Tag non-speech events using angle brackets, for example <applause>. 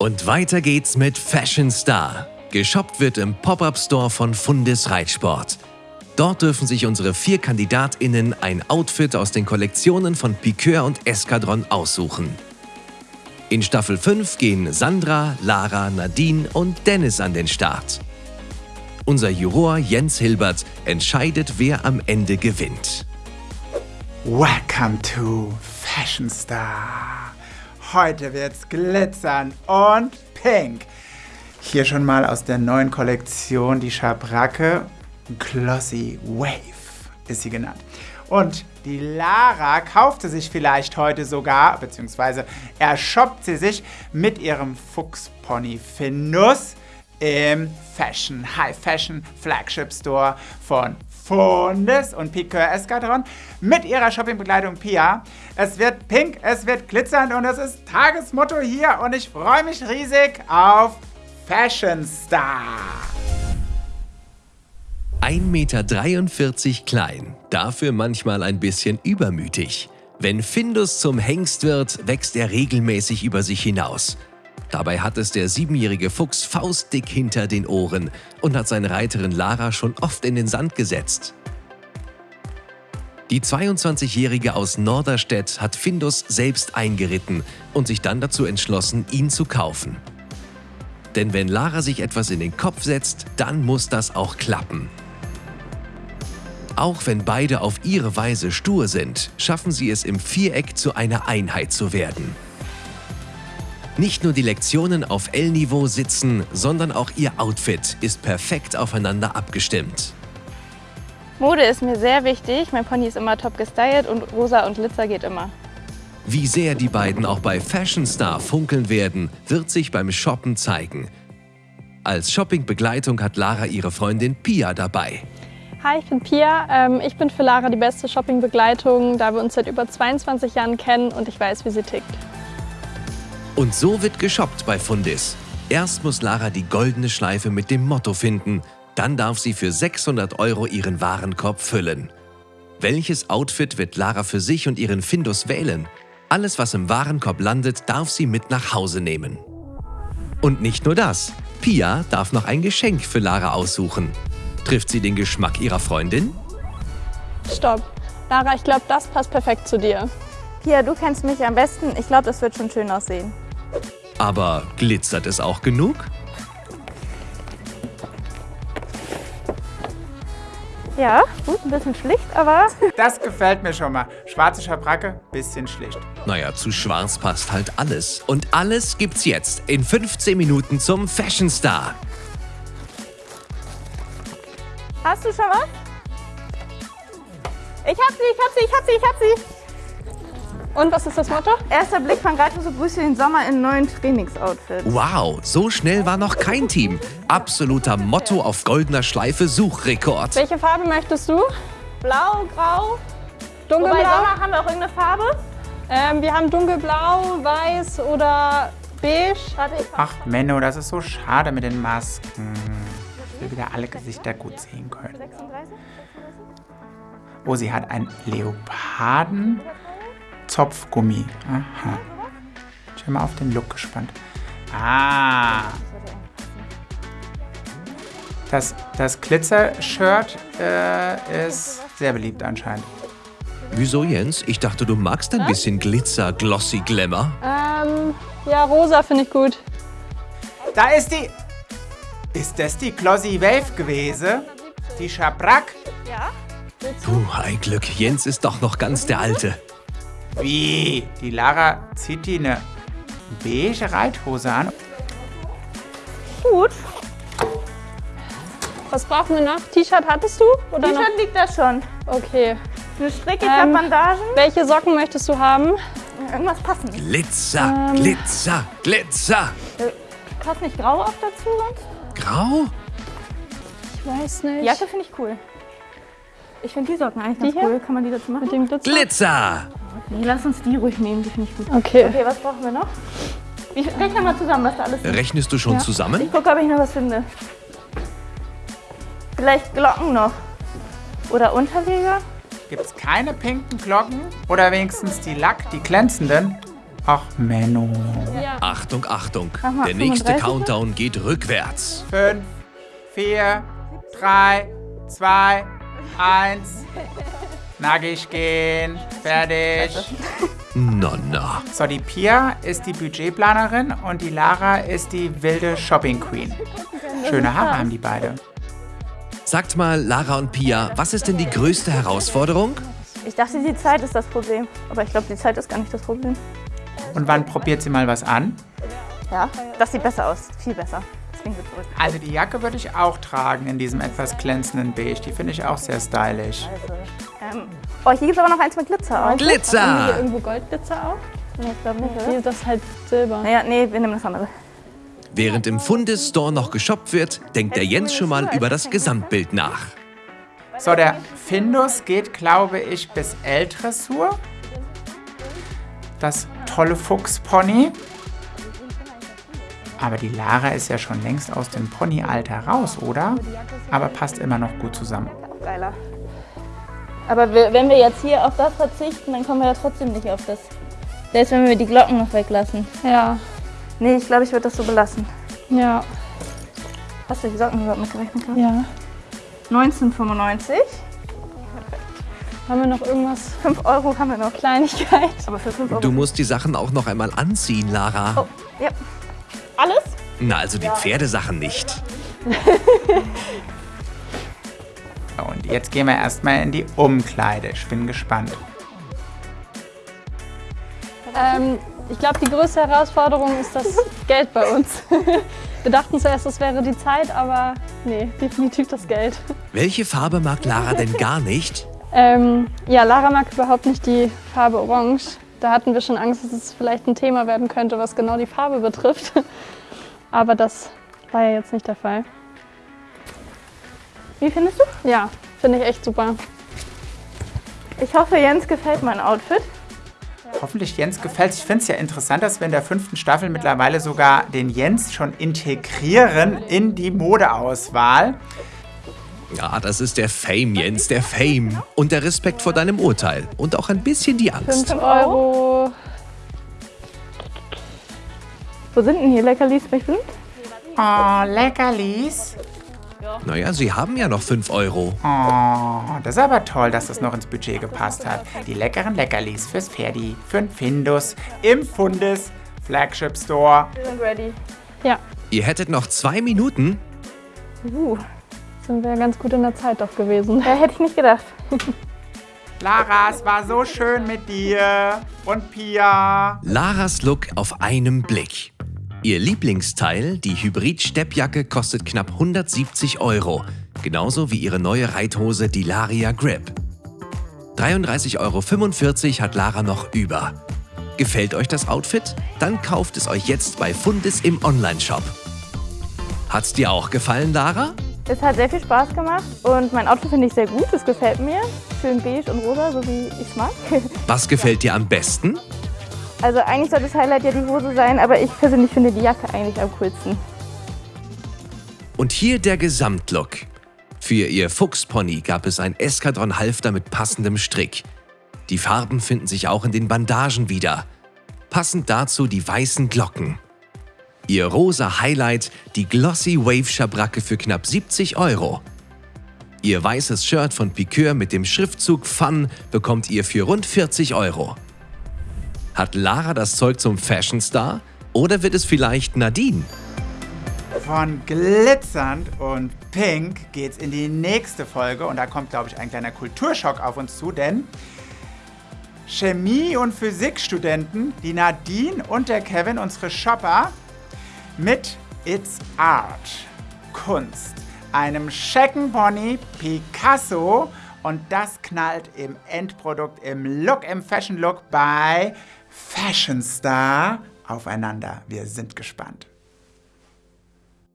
Und weiter geht's mit Fashion Star. Geshoppt wird im Pop-Up-Store von Fundis Reitsport. Dort dürfen sich unsere vier KandidatInnen ein Outfit aus den Kollektionen von Piqueur und Eskadron aussuchen. In Staffel 5 gehen Sandra, Lara, Nadine und Dennis an den Start. Unser Juror Jens Hilbert entscheidet, wer am Ende gewinnt. Welcome to Fashion Star. Heute wird's glitzern und pink. Hier schon mal aus der neuen Kollektion die Schabracke Glossy Wave ist sie genannt. Und die Lara kaufte sich vielleicht heute sogar, beziehungsweise ershoppt sie sich mit ihrem Fuchspony Findus im Fashion, High Fashion Flagship Store von Fundes und Piqueur Eskadron mit ihrer Shoppingbegleitung Pia. Es wird pink, es wird glitzernd und es ist Tagesmotto hier und ich freue mich riesig auf Fashion Star. 1,43 Meter klein, dafür manchmal ein bisschen übermütig. Wenn Findus zum Hengst wird, wächst er regelmäßig über sich hinaus. Dabei hat es der siebenjährige Fuchs faustdick hinter den Ohren und hat seine Reiterin Lara schon oft in den Sand gesetzt. Die 22-Jährige aus Norderstedt hat Findus selbst eingeritten und sich dann dazu entschlossen, ihn zu kaufen. Denn wenn Lara sich etwas in den Kopf setzt, dann muss das auch klappen. Auch wenn beide auf ihre Weise stur sind, schaffen sie es im Viereck zu einer Einheit zu werden. Nicht nur die Lektionen auf L-Niveau sitzen, sondern auch ihr Outfit ist perfekt aufeinander abgestimmt. Mode ist mir sehr wichtig. Mein Pony ist immer top gestylt und rosa und Glitzer geht immer. Wie sehr die beiden auch bei Fashion Star funkeln werden, wird sich beim Shoppen zeigen. Als Shoppingbegleitung hat Lara ihre Freundin Pia dabei. Hi, ich bin Pia. Ähm, ich bin für Lara die beste Shoppingbegleitung, da wir uns seit über 22 Jahren kennen und ich weiß, wie sie tickt. Und so wird geshoppt bei Fundis. Erst muss Lara die goldene Schleife mit dem Motto finden, dann darf sie für 600 Euro ihren Warenkorb füllen. Welches Outfit wird Lara für sich und ihren Findus wählen? Alles, was im Warenkorb landet, darf sie mit nach Hause nehmen. Und nicht nur das. Pia darf noch ein Geschenk für Lara aussuchen. Trifft sie den Geschmack ihrer Freundin? Stopp. Lara, ich glaube, das passt perfekt zu dir. Pia, du kennst mich am besten. Ich glaube, das wird schon schön aussehen. Aber glitzert es auch genug? Ja, gut, ein bisschen schlicht, aber... <laughs> Das gefällt mir schon mal. Schwarze Schabracke, bisschen schlicht. Naja, zu schwarz passt halt alles. Und alles gibt's jetzt in 15 Minuten zum Fashion Star. Hast du schon was? Ich hab sie, ich hab sie, ich hab sie, ich hab sie. Und was ist das Motto? Erster Blick von Reiter so grüßt den Sommer in neuen Trainingsoutfits. Wow, so schnell war noch kein Team. Absoluter Motto auf goldener Schleife Suchrekord. Welche Farbe möchtest du? Blau, grau. Dunkelblau? Wobei Sommer haben wir auch irgendeine Farbe? Ähm, wir haben dunkelblau, weiß oder beige. Ach Menno, das ist so schade mit den Masken. Ich will wieder alle Gesichter gut sehen können. 36? Oh, sie hat einen Leoparden. Zopfgummi. Aha. Ich bin mal auf den Look gespannt. Ah. Das, das Glitzer-Shirt äh, ist sehr beliebt anscheinend. Wieso, Jens? Ich dachte, du magst ein bisschen Glitzer, Glossy Glamour. Ähm, ja, rosa finde ich gut. Da ist die... Ist das die Glossy Wave gewesen? Die Schabrack? Ja. Puh, ein Glück. Jens ist doch noch ganz der Alte. Wie? Die Lara zieht die eine beige Reithose an. Gut. Was brauchen wir noch? T-Shirt hattest du? T-Shirt liegt da schon. Okay. Eine Stricke, Ähm, Bandagen. Welche Socken möchtest du haben? Irgendwas passend. Glitzer, Glitzer, Glitzer. Passt nicht grau auf dazu sonst? Grau? Ich weiß nicht. Jacke finde ich cool. Ich finde die Socken eigentlich Die ganz hier? cool. Kann man die dazu machen? Mit dem Glitzer? Nee, lass uns die ruhig nehmen. Die finde ich gut. Okay. Okay, was brauchen wir noch? Ich rechne mal zusammen, was da alles ist. Rechnest du schon Ja. zusammen? Ich gucke, ob ich noch was finde. Vielleicht Glocken noch. Oder Unterleger? Gibt es keine pinken Glocken? Oder wenigstens die Lack, die glänzenden? Ach, Menno. Ja. Achtung, Achtung. mal, Der nächste 35? Countdown geht rückwärts. Fünf, vier, drei, zwei, eins. <laughs> Nackig gehen. Fertig. Na, na. So, die Pia ist die Budgetplanerin und die Lara ist die wilde Shopping Queen. Schöne Haare haben die beide. Sagt mal, Lara und Pia, was ist denn die größte Herausforderung? Ich dachte, die Zeit ist das Problem. Aber ich glaube, die Zeit ist gar nicht das Problem. Und wann probiert sie mal was an? Ja, das sieht besser aus. Viel besser. Also die Jacke würde ich auch tragen in diesem etwas glänzenden Beige. Die finde ich auch sehr stylisch. Ähm, oh, hier gibt es aber noch eins mit Glitzer auch. Haben wir hier Glitzer! irgendwo Goldglitzer auch? Nee, ich glaube nicht, Hier oder? ist das halt Silber. Naja, nee, wir nehmen das andere. Während im Fundes-Store noch geshoppt wird, denkt der Jens schon mal über das Gesamtbild nach. So, der Findus geht, glaube ich, bis L-Dressur. Das tolle Fuchspony. Aber die Lara ist ja schon längst aus dem Pony-Alter raus, oder? Aber passt immer noch gut zusammen. Geiler. Aber wenn wir jetzt hier auf das verzichten, dann kommen wir ja trotzdem nicht auf das. Selbst wenn wir die Glocken noch weglassen. Ja. Nee, ich glaube, ich würde das so belassen. Ja. Hast du die Socken überhaupt mitgerechnet? Karl? Ja. 1995. Haben wir noch irgendwas? 5 Euro haben wir noch. Kleinigkeit? Aber für 5 Euro. Du musst die Sachen auch noch einmal anziehen, Lara. Oh, ja. Alles? Na, also die Pferdesachen nicht. <laughs> Jetzt gehen wir erstmal in die Umkleide. Ich bin gespannt. Ähm, ich glaube, die größte Herausforderung ist das <laughs> Geld bei uns. <laughs> Wir dachten zuerst, es wäre die Zeit, aber nee, definitiv das Geld. Welche Farbe mag Lara denn gar nicht? Ähm, ja, Lara mag überhaupt nicht die Farbe Orange. Da hatten wir schon Angst, dass es vielleicht ein Thema werden könnte, was genau die Farbe betrifft. <laughs> Aber das war ja jetzt nicht der Fall. Wie findest du? Ja, finde ich echt super. Ich hoffe, Jens gefällt mein Outfit. Hoffentlich Jens gefällt Ich finde es ja interessant, dass wir in der fünften Staffel mittlerweile sogar den Jens schon integrieren in die Modeauswahl. Ja, das ist der Fame, Jens, der Fame. Und der Respekt vor deinem Urteil. Und auch ein bisschen die Angst. 5 Euro. Wo sind denn hier Leckerlis? Oh, Leckerlis. Naja, sie haben ja noch 5 Euro. Oh, das ist aber toll, dass das noch ins Budget gepasst hat. Die leckeren Leckerlis fürs Pferdi, für den Findus, im Fundes Flagship Store. Wir sind ready. Ja, Ihr hättet noch zwei Minuten. Uh, sind wir ganz gut in der Zeit doch gewesen. ja, hätte ich nicht gedacht. <laughs> Lara, es war so schön mit dir. Und Pia. Laras Look auf einem Blick. Ihr Lieblingsteil, die Hybrid-Steppjacke, kostet knapp 170 Euro. Genauso wie ihre neue Reithose, die Laria Grip. 33,45 Euro hat Lara noch über. Gefällt euch das Outfit? Dann kauft es euch jetzt bei Fundis im Onlineshop. Hat's dir auch gefallen, Lara? Es hat sehr viel Spaß gemacht und mein Outfit finde ich sehr gut. Es gefällt mir. Schön beige und rosa, so wie ich mag. Was gefällt dir am besten? Also eigentlich soll das Highlight ja die Hose sein, aber ich persönlich finde die Jacke eigentlich am coolsten. Und hier der Gesamtlook. Für ihr Fuchspony gab es ein Eskadron-Halfter mit passendem Strick. Die Farben finden sich auch in den Bandagen wieder. Passend dazu die weißen Glocken. Ihr rosa Highlight, die Glossy Wave Schabracke für knapp 70 Euro. Ihr weißes Shirt von Piqueur mit dem Schriftzug Fun bekommt ihr für rund 40 Euro. Hat Lara das Zeug zum Fashion Star? Oder wird es vielleicht Nadine? Von glitzernd und pink geht's in die nächste Folge und da kommt, glaube ich, ein kleiner Kulturschock auf uns zu, denn Chemie- und Physikstudenten, die Nadine und der Kevin, unsere Shopper, mit It's Art, Kunst, einem Scheckenpony Picasso und das knallt im Endprodukt, im Look, im Fashion Look bei Fashion Star aufeinander. Wir sind gespannt.